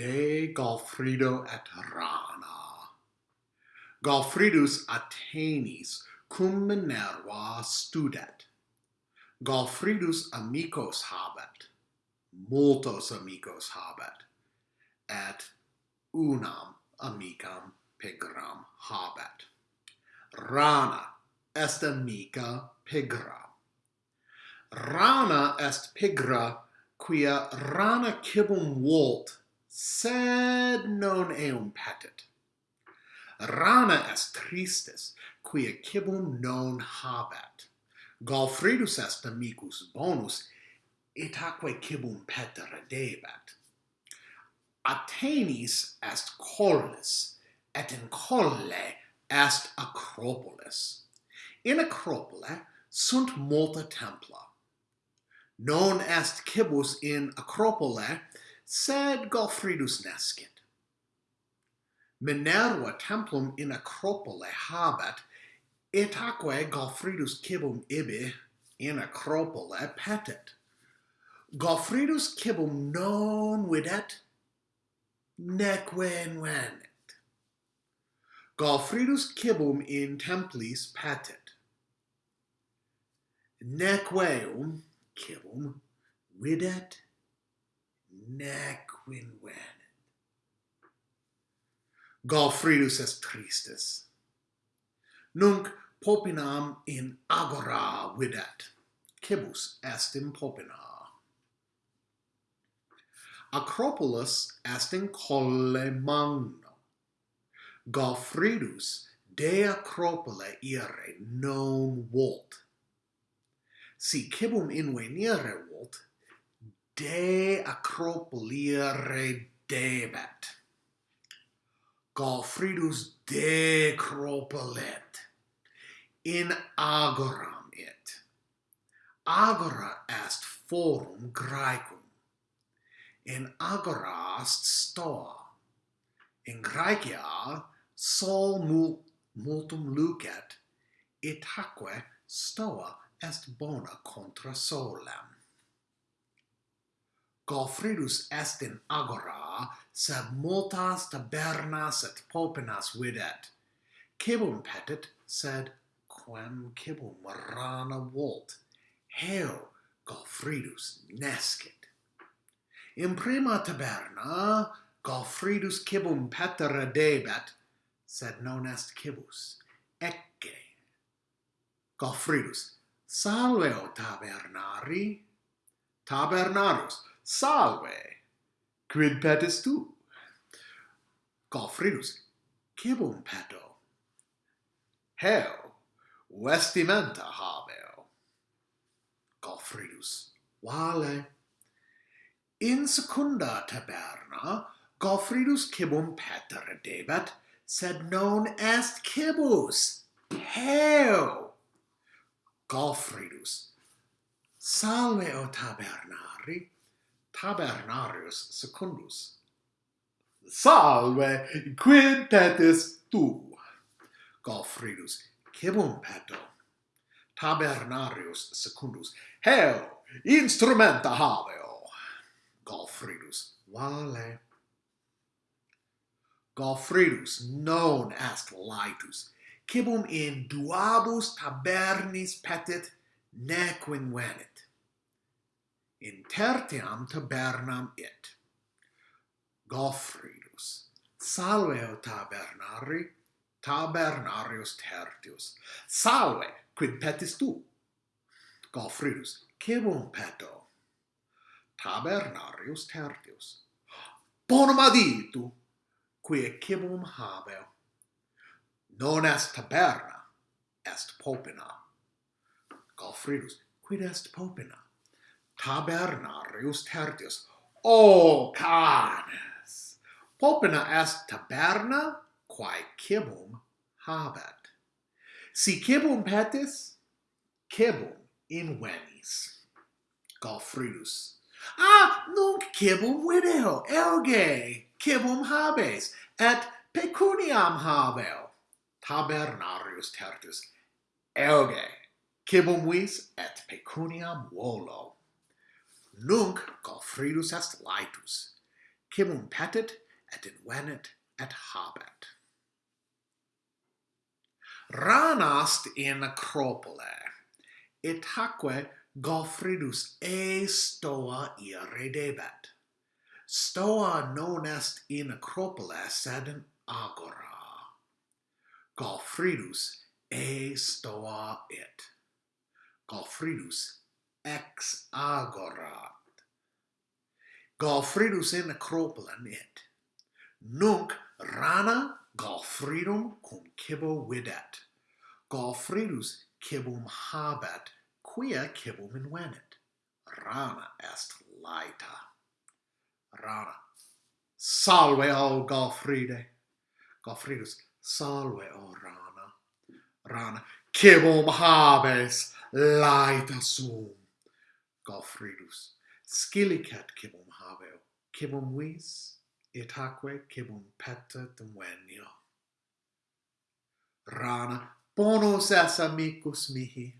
de Galfrido et Rana. Galfridus Atenis cum Minerva studet. Galfridus amicos habet, multos amicos habet, et unam amicam pigram habet. Rana est amica pigra. Rana est pigra quia rana cibum volt sed non eum patet. Rana est tristis, quia cibum non habet. Galfridus est amicus bonus, et aquae cibum petere debet. Athenis est collis, et in colle est Acropolis. In Acropole sunt multa templa. Non est cibus in Acropole, sed Gofridus nascit. Minerva templum in Acropole habet, et aquae Gofridus cibum ibi in Acropole petit. Gofridus cibum non videt, neque invenit. Gofridus cibum in templis petit. Nequeum cibum videt, nequin venit. Galfridus est tristis. Nunc popinam in agora videt, cibus est in popina. Acropolis est in colle magno. Galfridus de Acropole ire non volt. Si cibum invenire volt, de acropoliere debet. de cropolet in agoram it. Agora est forum Graecum. In agora est stoa. In Graecia sol mul multum lucet, itaque stoa est bona contra solem gofridus est in agora, sed multas tabernas et popenas videt. Cibum petit, sed quem cibum rana volt, Heo, gofridus nescit. In prima taberna, gofridus cibum petere debet, sed non est cibus, ecce. Gofridus, salve o tabernari, tabernarus, Salve! Quid petis tu? Gofridus, cibum peto. Heo, vestimenta habeo. Gofridus, vale. In secunda taberna, Gofridus cibum petere debet, sed non est cibus. Heo! Gofridus, salve o tabernari, Tabernarius Secundus. Salve, quid petis tu. Galfridus, cibum peto. Tabernarius Secundus, heo, instrumenta habeo. Galfridus, vale. Galfridus, non est laetus, cibum in duabus tabernis petit nequinvenit intertiam tabernam it. Goffridus, salve o tabernari, tabernarius tertius, salve, quid petis tu? Goffridus, cebum peto? Tabernarius tertius, bonum aditu, quia cebum habeo. Non est taberna, est popina. Goffridus, quid est popina? Tabernarius Tertius. O canes! Popena est taberna, quae cibum habet. Si cibum petis, cibum invenis. Galfridus. Ah, nunc cibum video, elge, cibum habes, et pecuniam habeo. Tabernarius Tertius. Elge, cibum vis et pecuniam volo nunc Gofridus est laetus, cimum petit et invenit et habet. Ranast in Acropole, et haque Gofridus e stoa iredebet. Stoa non est in Acropole, sed in agora. Gofridus e stoa it. Gofridus ex agora Galfridus in acropola it. Nunc rana Galfridum cum cibo videt. Galfridus cibum habet, quia cibum invenit. Rana est laeta. Rana. Salve, o Galfride! Galfridus, salve, o Rana. Rana, cibum habes laeta sum galfridus, scilicet cibum habeo, cibum vis, itaque cibum petta demuenio. Rana, bonus es amicus mihi,